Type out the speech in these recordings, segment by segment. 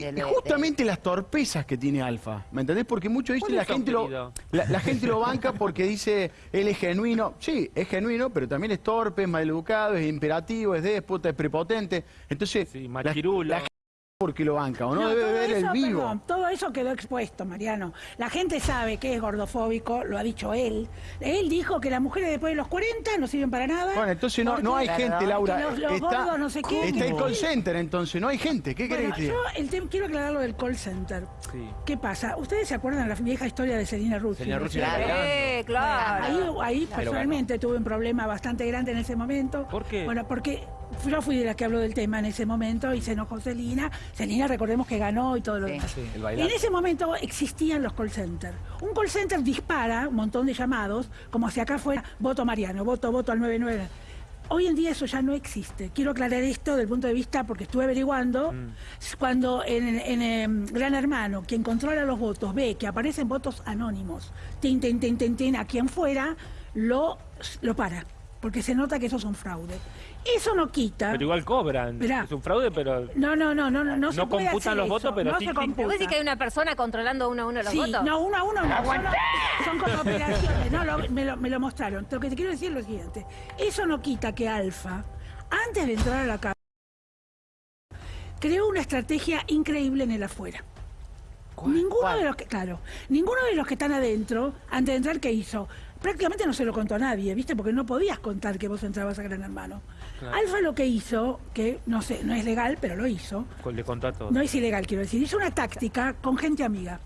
del- Justamente las torpezas que tiene Alfa, ¿me entendés? Porque muchos dicen la ¿Cuáles son, gente lo la, la gente lo banca porque dice él es genuino. Sí, es genuino, pero también es torpe, es maleducado, es imperativo, es déspota, es prepotente. Entonces, Sí, la, machirulo. la gente porque lo banca o no, No, debe todo ver eso, el vivo. perdón, todo eso quedó expuesto, Mariano. La gente sabe que es gordofóbico, lo ha dicho él. Él dijo que las mujeres después de los 40 no sirven para nada. Bueno, entonces no, no hay gente, Laura. Que los- los está, gordos no sé qué. está el call center, entonces no hay gente. ¿Qué querés Bueno, que te diga? yo el tema- quiero aclarar lo del call center. Sí. ¿Qué pasa? ¿Ustedes se acuerdan de la vieja historia de Selina Russo? Selina era Claro. Eh, claro. Ahí, ahí personalmente tuve un problema bastante grande en ese momento. ¿Por qué? Bueno, porque yo fui de la que habló del tema en ese momento y se enojó Celina. Celina, recordemos que ganó y todo lo Sí. demás. Sí, el en ese momento existían los call centers. Un call center dispara un montón de llamados, como si acá fuera voto Mariano, voto, voto al 99. Hoy en día eso ya no existe. Quiero aclarar esto desde el punto de vista, porque estuve averiguando, Mm. cuando en, en, em, Gran Hermano, quien controla los votos, ve que aparecen votos anónimos, tin, tin, tin, tin, tin, a quien fuera, lo, lo para, porque se nota que esos son fraude. Eso no quita... Pero igual cobran. Mirá. Es un fraude, pero... No, no, no, no, no, no se No puede computan hacer los eso, votos, pero no sí, se computa. ¿Vos decís que hay una persona controlando uno a uno los Sí, votos? no, uno a uno no. Son, son como operaciones. No, lo- me, lo, me lo mostraron. Lo que te quiero decir es lo siguiente. Eso no quita que Alfa, antes de entrar a la casa, creó una estrategia increíble en el afuera. Ninguno de los que, claro, ninguno de los que están adentro, antes de entrar, ¿qué hizo? Prácticamente no se lo contó a nadie, ¿viste? Porque no podías contar que vos entrabas a Gran Hermano. Claro. Alfa lo que hizo, que no sé, no es legal, pero lo hizo, Le contó a todos. no es ilegal, quiero decir. Hizo una táctica con gente amiga.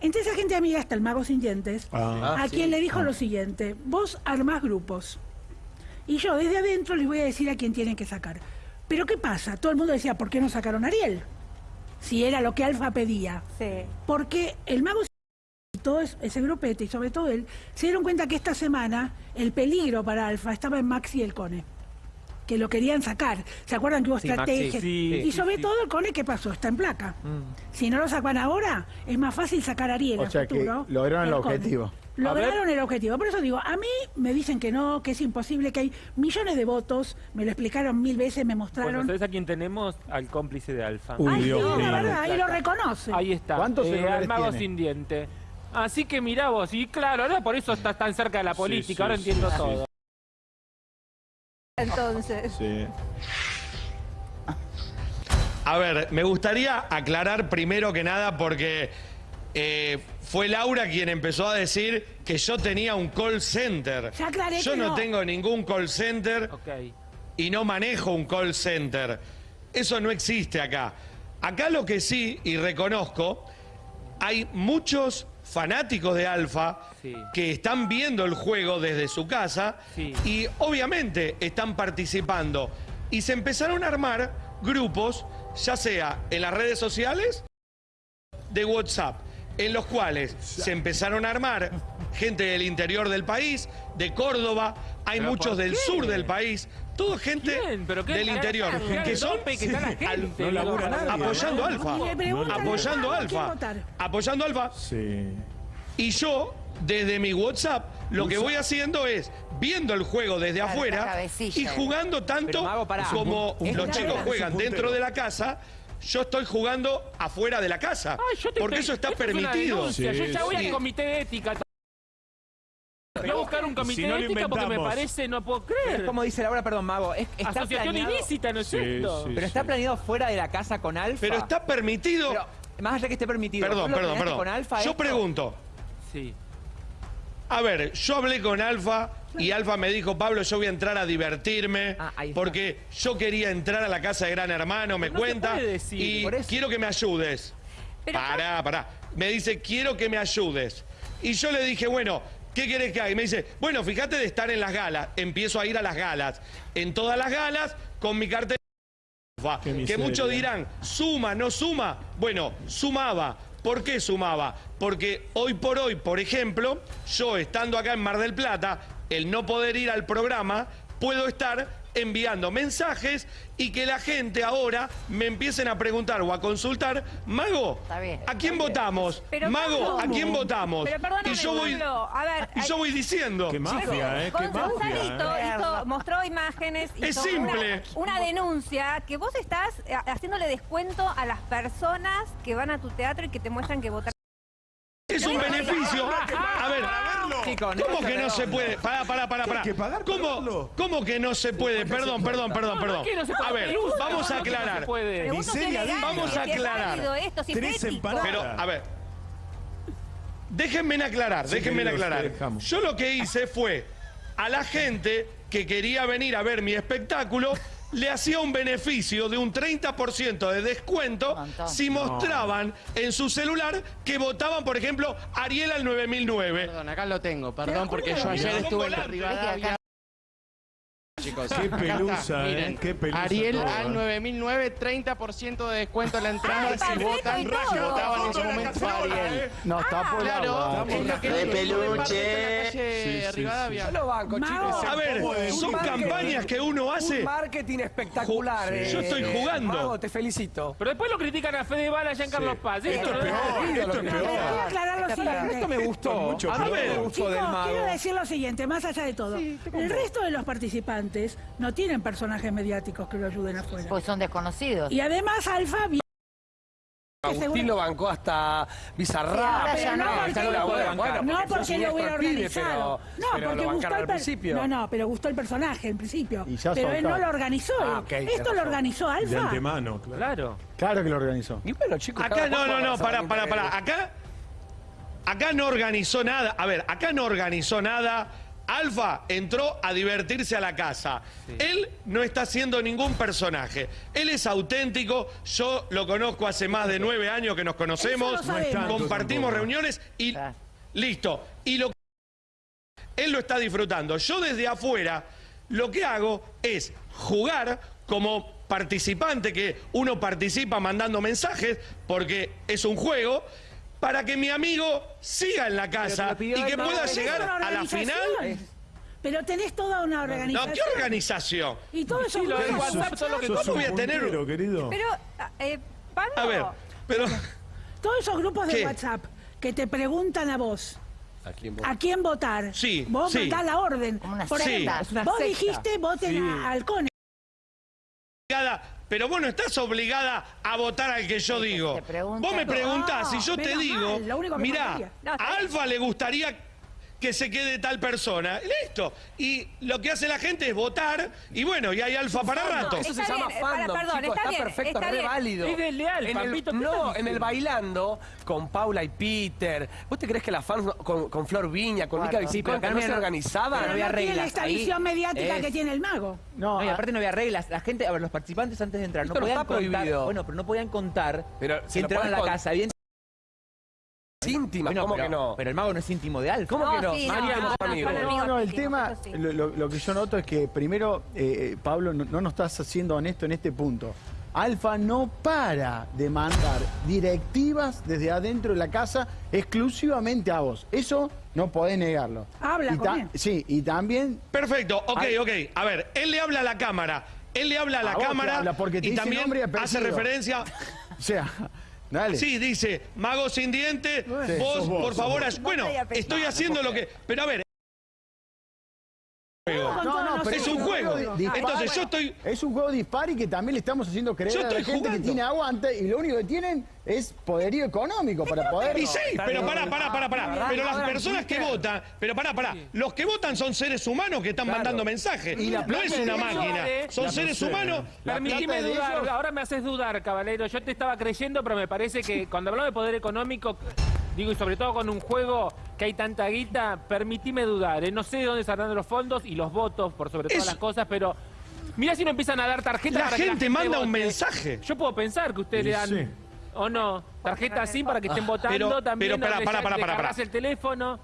Entre esa gente amiga está el mago sin dientes, Ah. a quien le dijo lo siguiente, vos armás grupos. Y yo desde adentro les voy a decir a quién tienen que sacar. Pero ¿qué pasa? Todo el mundo decía, ¿por qué no sacaron a Ariel? Si era lo que Alfa pedía. Sí. Porque el mago todo es- ese grupete, y sobre todo él, se dieron cuenta que esta semana el peligro para Alfa estaba en Maxi y el Cone. Que lo querían sacar. ¿Se acuerdan que hubo Sí, Maxi, estrategias? sí, y sobre sí. todo el Cone, ¿qué pasó? Está en placa. Mm. Si no lo sacan ahora, es más fácil sacar a Ariel O a sea que futuro. lograron el que Cone. objetivo. Lograron el objetivo. Por eso digo, a mí me dicen que no, que es imposible, que hay millones de votos. Me lo explicaron mil veces, me Bueno, mostraron. ¿sabes a quién tenemos? Al cómplice de Alfa. Uy, Ay, Dios sí, la verdad, y lo reconoce. Ahí está. ¿Cuántos eh, al mago tiene? sin diente. Así que mirá vos, y claro, ahora por eso estás tan cerca de la política, sí, ahora entiendo sí. todo. Entonces. Sí. A ver, me gustaría aclarar primero que nada porque eh, fue Laura quien empezó a decir que yo tenía un call center. Ya aclaré yo que no no. tengo ningún call center y no manejo un call center. Eso no existe acá. Acá lo que sí, y reconozco, hay muchos fanáticos de Alfa Sí. que están viendo el juego desde su casa Sí. y obviamente están participando. Y se empezaron a armar grupos, ya sea en las redes sociales, de WhatsApp, en los cuales se empezaron a armar gente del interior del país, de Córdoba, hay ¿Pero muchos del sur del país, todo gente ¿Quién? ¿Pero qué- del interior, que son tope que está la al- gente? no labura Digo, nadie, apoyando a Alfa, apoyando a ¿a quién Alfa, apoyando Alfa, Sí. y yo, desde mi WhatsApp, lo que voy haciendo es viendo el juego desde Claro, afuera y jugando tanto Mago, como los chicos juegan dentro de la casa. Yo estoy jugando afuera de la casa. Ay, yo te porque eso está permitido. denuncia. Yo Sí, ya voy sí. al comité de ética. Voy a buscar un comité Si no de lo ética porque me parece, no puedo Es creer. como dice Laura, perdón, Mago. Es, está Asociación planeado, ilícita, ¿no es Sí, cierto? sí. Pero está planeado fuera de la casa con Alfa. Pero está permitido. Pero, más allá que esté permitido. perdón, ¿vos lo perdón, perdón. Con Alfa Yo esto? pregunto. Sí. A ver, yo hablé con Alfa y Alfa me dijo, Pablo, yo voy a entrar a divertirme Ah, ahí está. porque yo quería entrar a la casa de Gran Hermano, me No se cuenta, puede decir, y por eso. quiero que me ayudes. Pero- pará, pará. Me dice, quiero que me ayudes. Y yo le dije, bueno, ¿qué querés que haga? Y me dice, bueno, fíjate de estar en las galas. Empiezo a ir a las galas. En todas las galas, con mi cartel que muchos dirán, suma, no suma. Bueno, sumaba. ¿Por qué sumaba? Porque hoy por hoy, por ejemplo, yo estando acá en Mar del Plata, el no poder ir al programa, puedo estar enviando mensajes y que la gente ahora me empiecen a preguntar o a consultar, Mago, Está bien. ¿a quién votamos? Pero, Mago, ¿a quién votamos? Pero perdóname, y yo voy, a ver, y yo voy diciendo. Qué mafia, ¿eh? Qué mafia. hizo- mostró imágenes y Es simple. Una, una denuncia que vos estás eh, haciéndole descuento a las personas que van a tu teatro y que te muestran que votaron. Es un beneficio. A ver, Chicos, no ¿cómo que no se puede? Pará, pará, pará, pará. hay que pagar para ¿Cómo? ¿Cómo que no se puede? Perdón, perdón, perdón, No, perdón. A ver, vamos a no, que no se aclarar. Miseria legal, Vamos a aclarar. Tres empanadas. Pero, a ver. Déjenme aclarar, déjenme querido, aclarar. Yo lo que hice fue a la gente que quería venir a ver mi espectáculo le hacía un beneficio de un 30% de descuento Montón. si mostraban en su celular que votaban, por ejemplo, Ariel al 9009. Perdón, acá lo tengo, perdón, porque yo ayer estuve en. Rivadavia. Chicos, Qué pelusa, ¿eh? miren. Qué pelusa Ariel todo, al ¿eh? 9009, 30% de descuento en la entrada Ay, si votan, si votaban en su momento a Ariel. ¿eh? No, está por Claro, agua. es lo que De peluche. la calle Sí, sí, Rivadavia. sí. Yo lo banco, chicos. A ver, son campañas que uno hace. Un marketing espectacular. Yo eh, estoy jugando. Mago, te felicito. Pero después lo critican a Fede Bala y a Carlos Paz. ¿eh? Esto es peor, esto es No, pero voy a peor. aclarar lo siguiente. Esto me gustó. mucho A mí peor. me gustó Chicos, del mago. quiero decir lo siguiente, más allá de todo. el resto de los participantes no tienen personajes mediáticos que lo ayuden afuera. Pues son desconocidos. Y además Alfa Agustín lo bancó hasta Bizarrap. Sí, pero no Ah, porque, buena, bueno, no porque lo hubiera organizado. pero- no, porque el principio. No, no, pero gustó el personaje en principio. Y ya pero él no lo organizó. Ah, ok, tenés Esto lo organizó De Alfa. antemano, claro. Claro. Claro que lo organizó. Y bueno, chicos. Acá no, no, no, para, para, para. Acá, acá no organizó nada. A ver, acá no organizó nada. Alfa entró a divertirse a la casa. Él no está haciendo ningún personaje. Él es auténtico. Yo lo conozco hace más de nueve años que nos conocemos. No Compartimos tampoco. reuniones y listo. Y lo él lo está disfrutando. Yo desde afuera lo que hago es jugar como participante, que uno participa mandando mensajes, porque es un juego, para que mi amigo siga en la casa y que pueda llegar a la final. Pero tenés toda una No, organización. ¿qué organización? Y todo eso Sí, lo del grupos de WhatsApp, todo lo que- Sos ¿Cómo voy a tener- puntero, querido. Pero, eh, Pablo, A ver, pero Todos esos grupos de ¿Qué? WhatsApp que te preguntan a vos ¿A quién a quién votar. Sí, Vos sí. mandás la orden. Como una Por ejemplo, una vos dijiste voten a Halcones. Pero vos no estás obligada a votar al que yo digo. te Vos me preguntás y yo te menos digo, mirá, a. Alfa le gustaría que se quede tal persona. Listo. Y lo que hace la gente es votar y bueno, y hay Alfa para rato. Eso se Está llama bien, eh, para- fandom, perdón, chicos, está está, bien, perfecto, está re bien. válido. Es desleal, en el, Pampito, ¿qué No, en el bailando con Paula y Peter. ¿Vos te crees que las fans con, con Flor Viña, con Claro. Mica Sí, pero Vicicón, que acá no se había- organizaban? no había reglas, esta ahí visión mediática es- que tiene el mago. No, No, y a- aparte no había reglas. La gente, a ver, los participantes antes de entrar Esto no no podían está contar. prohibido. Bueno, pero no podían contar Pero si entraban a la casa. Bien, íntimas, bueno, ¿cómo pero, que no? Pero el mago no es íntimo de Alfa. ¿Cómo que no? sí, Mariano, no, no, amigos. No, no, el tema, lo, lo- lo que yo noto es que primero, eh, eh, Pablo, no, no nos estás siendo honesto en este punto. Alfa no para de mandar directivas desde adentro de la casa exclusivamente a vos. Eso no podés negarlo. Habla Y con ta- él. Sí, y también Perfecto, ok, Ay. ok. A ver, él le habla a la cámara. Él le habla a la A cámara habla porque te y dice también hace referencia. O sea, dale. Sí, dice, mago sin diente, Sí, vos, por favor, bueno, estoy haciendo lo que. Pero a ver, No, todos no, pero nosotros. es un juego. Entonces yo estoy. Es un juego dispar y que también le estamos haciendo creer Yo a la gente que tiene aguante y lo único que tienen es poderío económico para poder... Y sí, pero pará, pará, pará, pará. Pero las personas que votan, pero pará, pará. Los que votan son seres humanos que están mandando mensajes. Y la No es una máquina. Son seres humanos. Permitime dudar, ahora me haces dudar, caballero. Yo te estaba creyendo, pero me parece que cuando hablamos de poder económico, digo, y sobre todo con un juego que hay tanta guita, permitime dudar. ¿eh? No sé de dónde saldrán los fondos y los votos, por sobre todas las cosas, pero mira si no empiezan a dar tarjetas La para que gente manda un mensaje. Yo puedo pensar que ustedes Y le dan... sí. ¿O no? Tarjetas así para que estén votando pero- también. pero le pará, cargas pará. el teléfono.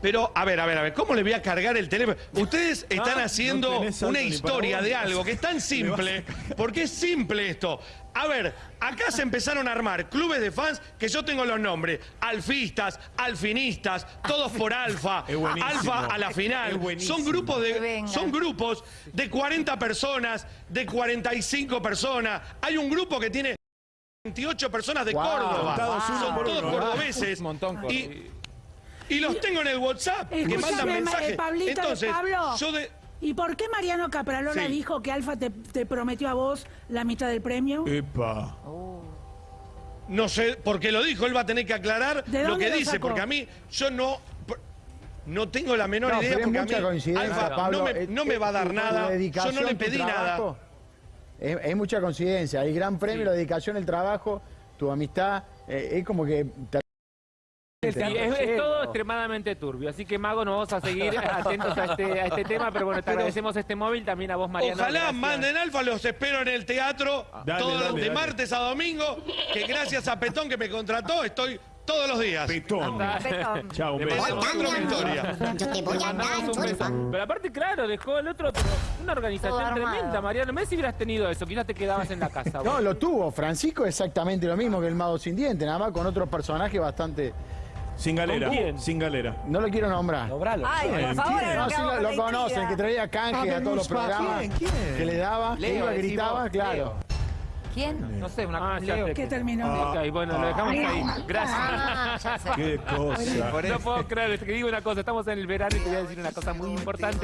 Pero, a ver, a ver, a ver, ¿cómo le voy a cargar el teléfono? Ustedes están haciendo una historia vos. de algo que es tan simple, porque es simple esto. A ver, acá se empezaron a armar clubes de fans que yo tengo los nombres. Alfistas, alfinistas, todos por alfa, alfa a la final. Son grupos de son grupos de 40 personas, de 45 personas. Hay un grupo que tiene 28 personas de Wow. Córdoba. Son todos cordobeses. Un montón, Y, y los tengo en el WhatsApp que Escúchame, mandan Ma- mensajes. eh, Pablito, Entonces, Pablo. yo de ¿Y por qué Mariano Capralola Sí. dijo que Alfa te, te prometió a vos la mitad del premio? Epa. no sé por qué lo dijo, él va a tener que aclarar ¿De lo que lo dice, sacó? porque a mí yo no no tengo la menor No, idea porque a mucha mí coincidencia, Alfa Pablo. no, me, eh, no me va a dar nada. Yo no le pedí nada. Es, es mucha coincidencia. El gran premio, la dedicación, el trabajo, tu amistad. eh, es como que. Es, es todo extremadamente turbio, así que Mago, nos vamos a seguir atentos a este, a este tema, pero bueno, te agradecemos este móvil, también a vos, Mariano. Ojalá gracias. manden Alfa, los espero en el teatro Dale, todos dale, de dale. martes a domingo, que gracias a Petón que me contrató estoy todos los días. Petón. Betón. Chao, un beso. victoria. Yo te voy a dar. Pero aparte, claro, dejó el otro, pero una organización tremenda, Mariano. Me si hubieras tenido eso, quizás te quedabas en la casa. No, lo tuvo. Francisco exactamente lo mismo que el mago sin diente, nada más con otro personaje bastante. Sin galera. ¿Con quién? Sin galera. No lo quiero nombrar. Dobralo. Ay, por ¿Quién? favor, ¿Quién? No, sí lo, conocen, que traía canje a todos los programas que le daba, que Leo, iba, gritaba, claro. ¿Quién? No sé, una Ah, Leo. ¿Qué terminó? Ok, bueno, lo dejamos ahí. Gracias. Ah, ya sé. Qué cosa. Por No eso. puedo creer, te digo una cosa, estamos en el verano y te voy a decir una cosa muy importante.